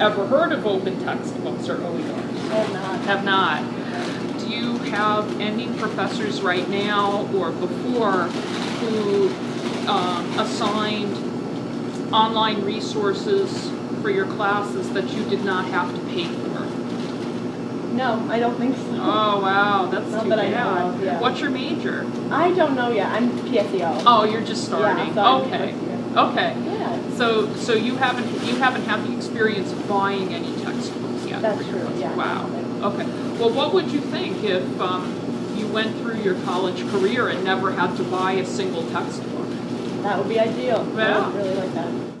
ever heard of open textbooks or OERs? I have not. Have not. Do you have any professors right now or before who um, assigned online resources for your classes that you did not have to pay for? No, I don't think so. Oh, wow, that's Not too that I know of, yeah. What's your major? I don't know yet. I'm PSEO. Oh, you're just Yeah, starting. so I'm Okay. Okay. Yeah, So, so you haven't, you haven't had the experience of buying any textbooks yet? that's true, yeah. Wow, okay. Well, what would you think if um, you went through your college career and never had to buy a single textbook? That would be ideal. I would really like that.